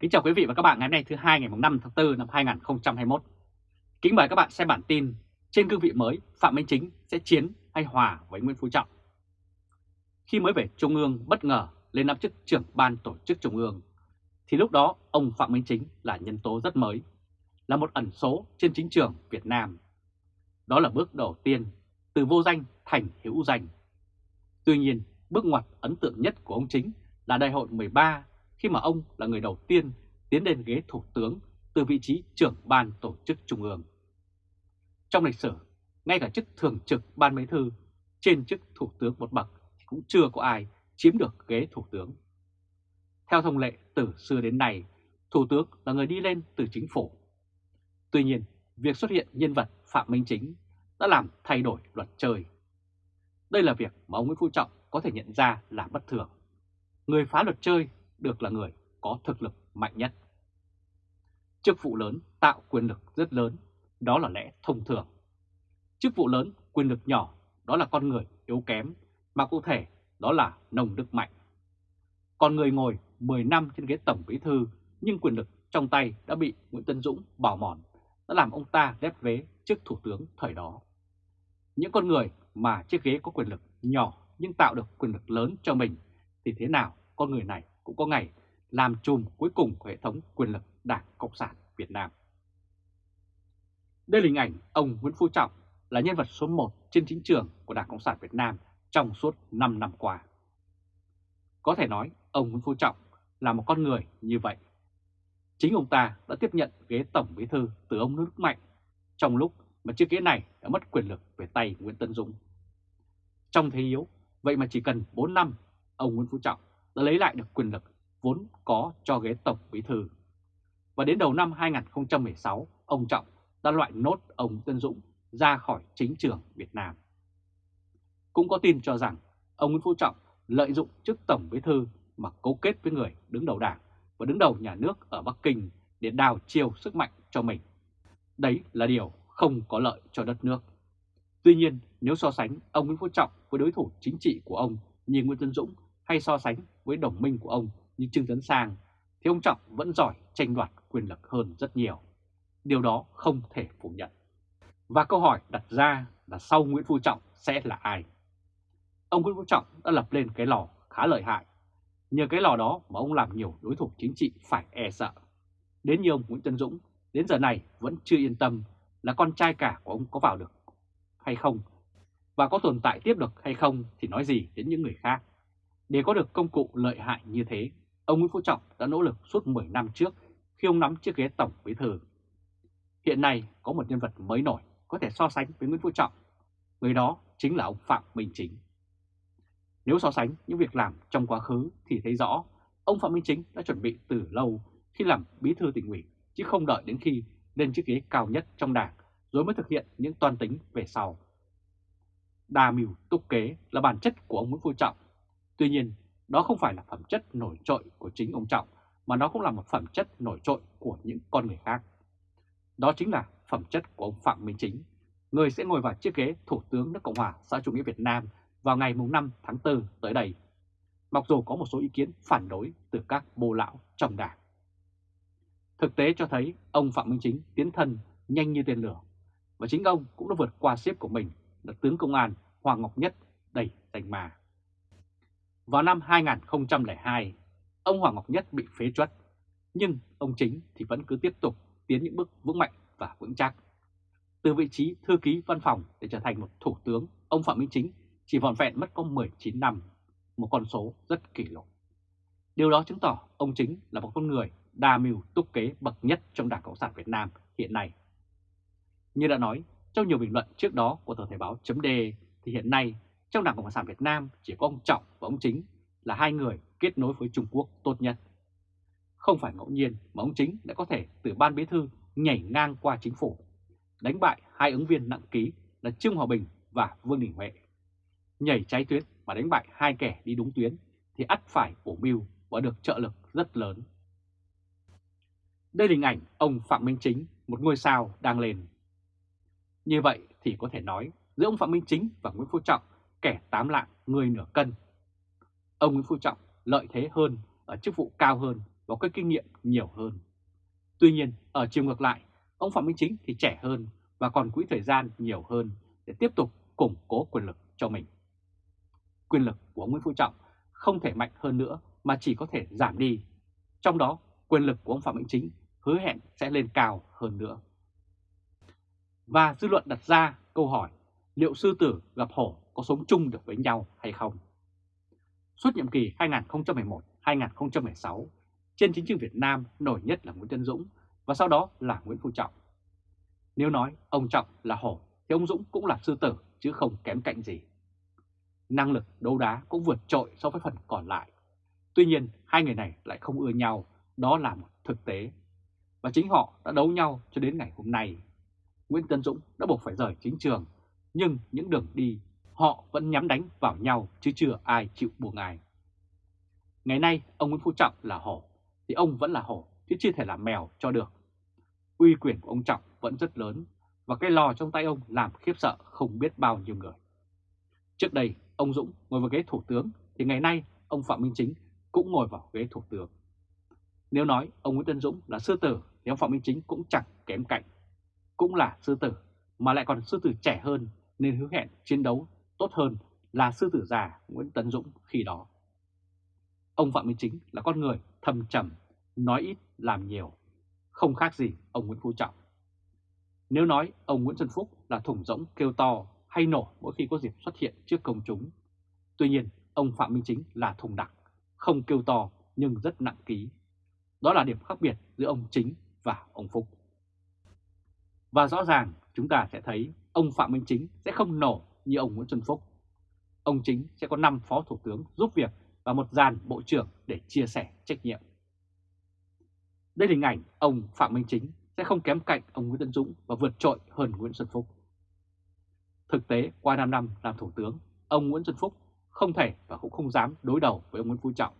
Kính chào quý vị và các bạn ngày hôm nay thứ hai ngày 5 tháng 4 năm 2021. Kính mời các bạn xem bản tin trên cương vị mới Phạm Minh Chính sẽ chiến hay hòa với Nguyễn Phú Trọng. Khi mới về Trung ương bất ngờ lên nắm chức trưởng ban tổ chức Trung ương, thì lúc đó ông Phạm Minh Chính là nhân tố rất mới, là một ẩn số trên chính trường Việt Nam. Đó là bước đầu tiên từ vô danh thành hữu danh. Tuy nhiên, bước ngoặt ấn tượng nhất của ông Chính là đại hội 13 khi mà ông là người đầu tiên tiến lên ghế thủ tướng từ vị trí trưởng ban tổ chức trung ương. Trong lịch sử, ngay cả chức thường trực ban bí thư trên chức thủ tướng một bậc thì cũng chưa có ai chiếm được ghế thủ tướng. Theo thông lệ từ xưa đến nay, thủ tướng là người đi lên từ chính phủ. Tuy nhiên, việc xuất hiện nhân vật Phạm Minh Chính đã làm thay đổi luật chơi. Đây là việc mà ông Nguyễn Phú Trọng có thể nhận ra là bất thường. Người phá luật chơi được là người có thực lực mạnh nhất. Chức vụ lớn tạo quyền lực rất lớn, đó là lẽ thông thường. Chức vụ lớn, quyền lực nhỏ, đó là con người yếu kém, mà cụ thể đó là nồng đức mạnh. Còn người ngồi 10 năm trên ghế tổng bí thư nhưng quyền lực trong tay đã bị Nguyễn Tân Dũng bảo mòn, đã làm ông ta lép vế trước thủ tướng thời đó. Những con người mà chiếc ghế có quyền lực nhỏ nhưng tạo được quyền lực lớn cho mình thì thế nào con người này cũng có ngày làm chùm cuối cùng của hệ thống quyền lực Đảng Cộng sản Việt Nam. Đây là hình ảnh ông Nguyễn Phú Trọng là nhân vật số 1 trên chính trường của Đảng Cộng sản Việt Nam trong suốt 5 năm qua. Có thể nói ông Nguyễn Phú Trọng là một con người như vậy. Chính ông ta đã tiếp nhận ghế Tổng Bí Thư từ ông Nước Mạnh trong lúc mà chiếc ghế này đã mất quyền lực về tay Nguyễn Tân Dũng. Trong thế yếu, vậy mà chỉ cần 4 năm, ông Nguyễn Phú Trọng đã lấy lại được quyền lực vốn có cho ghế Tổng Bí Thư. Và đến đầu năm 2016, ông Trọng đã loại nốt ông Tân Dũng ra khỏi chính trường Việt Nam. Cũng có tin cho rằng ông Nguyễn Phú Trọng lợi dụng chức Tổng Bí Thư mà cấu kết với người đứng đầu đảng và đứng đầu nhà nước ở Bắc Kinh để đào chiêu sức mạnh cho mình. Đấy là điều không có lợi cho đất nước. Tuy nhiên, nếu so sánh ông Nguyễn Phú Trọng với đối thủ chính trị của ông như Nguyễn Tân Dũng hay so sánh với đồng minh của ông như Trương Tấn Sang, thì ông Trọng vẫn giỏi tranh đoạt quyền lực hơn rất nhiều. Điều đó không thể phủ nhận. Và câu hỏi đặt ra là sau Nguyễn Phú Trọng sẽ là ai? Ông Nguyễn Phú Trọng đã lập lên cái lò khá lợi hại. Nhờ cái lò đó mà ông làm nhiều đối thủ chính trị phải e sợ. Đến như ông Nguyễn Tân Dũng, đến giờ này vẫn chưa yên tâm là con trai cả của ông có vào được hay không, và có tồn tại tiếp được hay không thì nói gì đến những người khác. Để có được công cụ lợi hại như thế, ông Nguyễn Phú Trọng đã nỗ lực suốt 10 năm trước khi ông nắm chiếc ghế tổng bí thư. Hiện nay có một nhân vật mới nổi có thể so sánh với Nguyễn Phú Trọng. Người đó chính là ông Phạm Minh Chính. Nếu so sánh những việc làm trong quá khứ thì thấy rõ ông Phạm Minh Chính đã chuẩn bị từ lâu khi làm bí thư tỉnh ủy chứ không đợi đến khi lên chiếc ghế cao nhất trong đảng rồi mới thực hiện những toan tính về sau. Đa mưu túc kế là bản chất của ông Nguyễn Phú Trọng. Tuy nhiên, đó không phải là phẩm chất nổi trội của chính ông Trọng, mà nó cũng là một phẩm chất nổi trội của những con người khác. Đó chính là phẩm chất của ông Phạm Minh Chính, người sẽ ngồi vào chiếc ghế Thủ tướng nước Cộng hòa xã chủ nghĩa Việt Nam vào ngày 5 tháng 4 tới đây. Mặc dù có một số ý kiến phản đối từ các bộ lão trong đảng. Thực tế cho thấy ông Phạm Minh Chính tiến thân nhanh như tên lửa và chính ông cũng đã vượt qua xếp của mình là tướng công an Hoàng Ngọc Nhất đầy danh mà. Vào năm 2002, ông Hoàng Ngọc Nhất bị phế truất, nhưng ông Chính thì vẫn cứ tiếp tục tiến những bước vững mạnh và vững chắc. Từ vị trí thư ký văn phòng để trở thành một thủ tướng, ông Phạm Minh Chính chỉ vòn vẹn mất có 19 năm, một con số rất kỷ lục. Điều đó chứng tỏ ông Chính là một con người đa mưu túc kế bậc nhất trong Đảng Cộng sản Việt Nam hiện nay. Như đã nói trong nhiều bình luận trước đó của tờ Thể báo chấm thì hiện nay trong Đảng Cộng sản Việt Nam chỉ có ông Trọng và ông Chính là hai người kết nối với Trung Quốc tốt nhất. Không phải ngẫu nhiên mà ông Chính đã có thể từ ban bí thư nhảy ngang qua chính phủ, đánh bại hai ứng viên nặng ký là Trương Hòa Bình và Vương Đình Huệ. Nhảy trái tuyến mà đánh bại hai kẻ đi đúng tuyến thì ắt phải bổ mưu và được trợ lực rất lớn. Đây là hình ảnh ông Phạm Minh Chính, một ngôi sao đang lên. Như vậy thì có thể nói giữa ông Phạm Minh Chính và Nguyễn Phú Trọng kẻ tám lạng người nửa cân. Ông Nguyễn Phú Trọng lợi thế hơn ở chức vụ cao hơn và có kinh nghiệm nhiều hơn. Tuy nhiên, ở chiều ngược lại, ông Phạm Minh Chính thì trẻ hơn và còn quỹ thời gian nhiều hơn để tiếp tục củng cố quyền lực cho mình. Quyền lực của ông Nguyễn Phú Trọng không thể mạnh hơn nữa mà chỉ có thể giảm đi. Trong đó, quyền lực của ông Phạm Minh Chính hứa hẹn sẽ lên cao hơn nữa. Và dư luận đặt ra câu hỏi liệu sư tử gặp hổ có sống chung được với nhau hay không? Suốt nhiệm kỳ 2011-2016, trên chính trường Việt Nam nổi nhất là Nguyễn Tân Dũng và sau đó là Nguyễn Phú Trọng. Nếu nói ông Trọng là hổ thì ông Dũng cũng là sư tử chứ không kém cạnh gì. Năng lực đấu đá cũng vượt trội so với phần còn lại. Tuy nhiên hai người này lại không ưa nhau, đó là một thực tế. Và chính họ đã đấu nhau cho đến ngày hôm nay. Nguyễn Tân Dũng đã buộc phải rời chính trường, nhưng những đường đi họ vẫn nhắm đánh vào nhau chứ chưa ai chịu buông ai. Ngày nay ông Nguyễn Phú Trọng là hổ, thì ông vẫn là hổ chứ chưa thể là mèo cho được. Uy quyền của ông Trọng vẫn rất lớn và cái lò trong tay ông làm khiếp sợ không biết bao nhiêu người. Trước đây, ông Dũng ngồi vào ghế thủ tướng thì ngày nay ông Phạm Minh Chính cũng ngồi vào ghế thủ tướng. Nếu nói ông Nguyễn Tân Dũng là sư tử thì ông Phạm Minh Chính cũng chẳng kém cạnh. Cũng là sư tử mà lại còn sư tử trẻ hơn nên hứa hẹn chiến đấu tốt hơn là sư tử già Nguyễn Tấn Dũng khi đó. Ông Phạm Minh Chính là con người thầm trầm, nói ít làm nhiều, không khác gì ông Nguyễn Phú Trọng. Nếu nói ông Nguyễn Xuân Phúc là thủng rỗng kêu to hay nổ mỗi khi có dịp xuất hiện trước công chúng, tuy nhiên ông Phạm Minh Chính là thùng đặc, không kêu to nhưng rất nặng ký. Đó là điểm khác biệt giữa ông Chính và ông Phúc. Và rõ ràng chúng ta sẽ thấy ông Phạm Minh Chính sẽ không nổ như ông Nguyễn Xuân Phúc. Ông Chính sẽ có 5 phó thủ tướng giúp việc và một dàn bộ trưởng để chia sẻ trách nhiệm. Đây là hình ảnh ông Phạm Minh Chính sẽ không kém cạnh ông Nguyễn Tân Dũng và vượt trội hơn Nguyễn Xuân Phúc. Thực tế, qua 5 năm làm thủ tướng, ông Nguyễn Xuân Phúc không thể và cũng không dám đối đầu với ông Nguyễn Phú Trọng.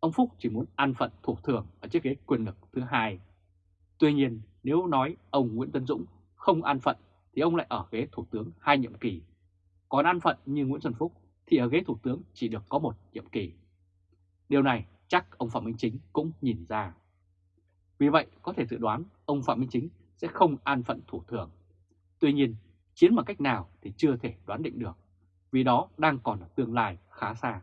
Ông Phúc chỉ muốn an phận thủ thường ở chiếc ghế quyền lực thứ hai. Tuy nhiên, nếu nói ông Nguyễn Tân Dũng không an phận thì ông lại ở ghế thủ tướng hai nhiệm kỳ. Còn an phận như Nguyễn Xuân Phúc thì ở ghế thủ tướng chỉ được có một nhiệm kỳ. Điều này chắc ông Phạm Minh Chính cũng nhìn ra. Vì vậy có thể dự đoán ông Phạm Minh Chính sẽ không an phận thủ thường. Tuy nhiên, chiến bằng cách nào thì chưa thể đoán định được, vì đó đang còn ở tương lai khá xa.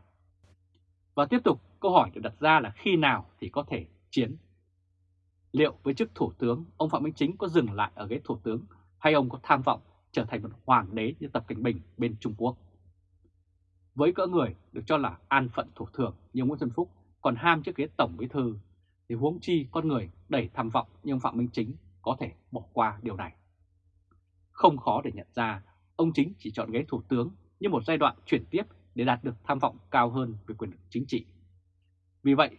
Và tiếp tục, câu hỏi được đặt ra là khi nào thì có thể chiến? Liệu với chức thủ tướng, ông Phạm Minh Chính có dừng lại ở ghế thủ tướng hay ông có tham vọng trở thành một hoàng đế như Tập Cảnh Bình bên Trung Quốc? Với cỡ người được cho là an phận thủ thường như Nguyễn Xuân Phúc còn ham chiếc ghế tổng bí thư thì huống chi con người đầy tham vọng như ông Phạm Minh Chính có thể bỏ qua điều này. Không khó để nhận ra ông Chính chỉ chọn ghế thủ tướng như một giai đoạn chuyển tiếp để đạt được tham vọng cao hơn về quyền lực chính trị. Vì vậy,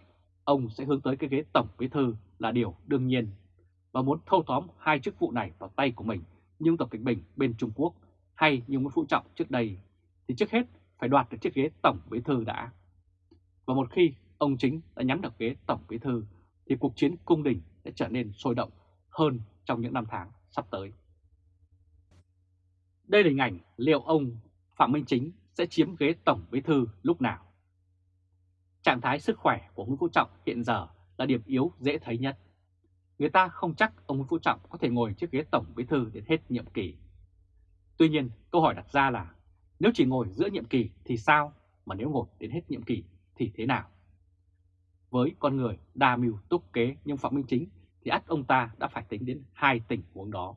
ông sẽ hướng tới cái ghế tổng bí thư là điều đương nhiên và muốn thâu tóm hai chức vụ này vào tay của mình như Tập Cận Bình bên Trung Quốc hay như Nguyễn Phú Trọng trước đây thì trước hết phải đoạt được chiếc ghế tổng bí thư đã. Và một khi ông chính đã nhắm được ghế tổng bí thư thì cuộc chiến cung đình sẽ trở nên sôi động hơn trong những năm tháng sắp tới. Đây là hình ảnh liệu ông Phạm Minh Chính sẽ chiếm ghế tổng bí thư lúc nào. Trạng thái sức khỏe của Nguyễn Phú Trọng hiện giờ là điểm yếu dễ thấy nhất. Người ta không chắc ông Nguyễn Phú Trọng có thể ngồi chiếc ghế tổng bí thư đến hết nhiệm kỳ. Tuy nhiên, câu hỏi đặt ra là nếu chỉ ngồi giữa nhiệm kỳ thì sao, mà nếu ngồi đến hết nhiệm kỳ thì thế nào? Với con người đa mưu túc kế nhưng Phạm Minh Chính thì ắt ông ta đã phải tính đến hai tình huống đó.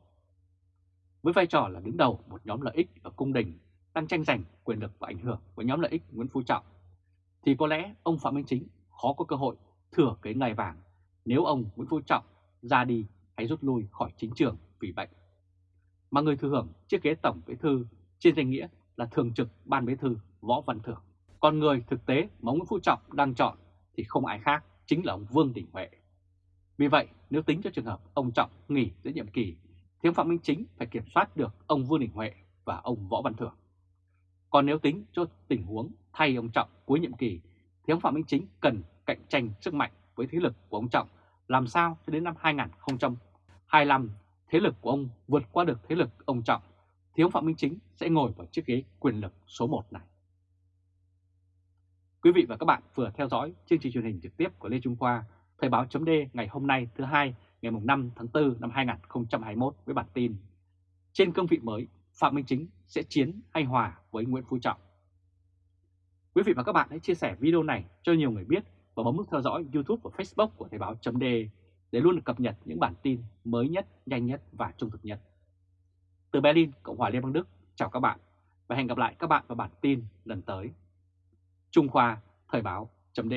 Với vai trò là đứng đầu một nhóm lợi ích ở cung đình đang tranh giành quyền lực và ảnh hưởng với nhóm lợi ích Nguyễn Phú Trọng, thì có lẽ ông Phạm Minh Chính khó có cơ hội thừa cái ngai vàng nếu ông Nguyễn Phú Trọng ra đi hay rút lui khỏi chính trường vì bệnh. Mà người thừa hưởng chiếc ghế tổng bí thư trên danh nghĩa là thường trực ban bí thư Võ Văn Thưởng. Còn người thực tế mà Nguyễn Phú Trọng đang chọn thì không ai khác, chính là ông Vương Đình Huệ. Vì vậy, nếu tính cho trường hợp ông Trọng nghỉ giữa nhiệm kỳ, thì ông Phạm Minh Chính phải kiểm soát được ông Vương Đình Huệ và ông Võ Văn Thưởng. Còn nếu tính cho tình huống thay ông Trọng cuối nhiệm kỳ, thì ông Phạm Minh Chính cần cạnh tranh sức mạnh với thế lực của ông Trọng làm sao cho đến năm 2025 thế lực của ông vượt qua được thế lực ông Trọng thì ông Phạm Minh Chính sẽ ngồi vào chiếc ghế quyền lực số 1 này. Quý vị và các bạn vừa theo dõi chương trình truyền hình trực tiếp của Lê Trung Khoa, Thời báo chấm ngày hôm nay thứ hai ngày 5 tháng 4 năm 2021 với bản tin Trên cương vị mới, Phạm Minh Chính sẽ chiến hay hòa với Nguyễn Phú Trọng. Quý vị và các bạn hãy chia sẻ video này cho nhiều người biết và bấm nút theo dõi YouTube và Facebook của Thời báo chấm để luôn được cập nhật những bản tin mới nhất, nhanh nhất và trung thực nhất. Từ Berlin, Cộng hòa Liên bang Đức, chào các bạn và hẹn gặp lại các bạn vào bản tin lần tới. Trung Khoa Thời báo chấm